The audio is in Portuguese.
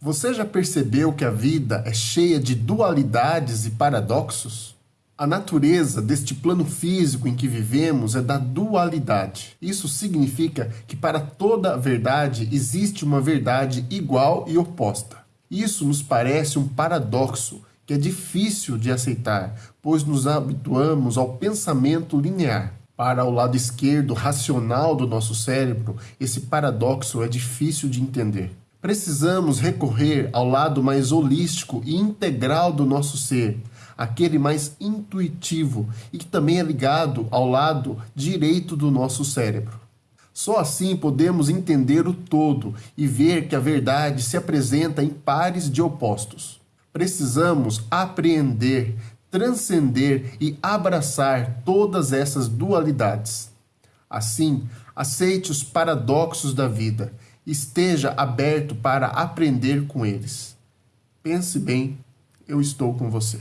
Você já percebeu que a vida é cheia de dualidades e paradoxos? A natureza deste plano físico em que vivemos é da dualidade. Isso significa que para toda verdade existe uma verdade igual e oposta. Isso nos parece um paradoxo que é difícil de aceitar, pois nos habituamos ao pensamento linear. Para o lado esquerdo racional do nosso cérebro, esse paradoxo é difícil de entender. Precisamos recorrer ao lado mais holístico e integral do nosso ser, aquele mais intuitivo e que também é ligado ao lado direito do nosso cérebro. Só assim podemos entender o todo e ver que a verdade se apresenta em pares de opostos. Precisamos apreender, transcender e abraçar todas essas dualidades. Assim, aceite os paradoxos da vida, esteja aberto para aprender com eles. Pense bem, eu estou com você.